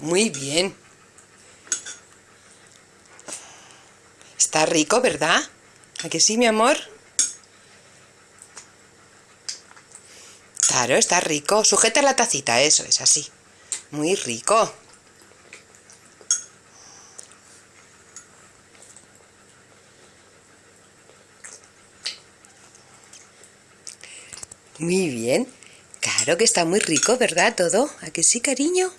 Muy bien. Está rico, ¿verdad? ¿A que sí, mi amor? Claro, está rico. Sujeta la tacita, eso, es así. Muy rico. Muy bien. Claro que está muy rico, ¿verdad todo? ¿A que sí, cariño?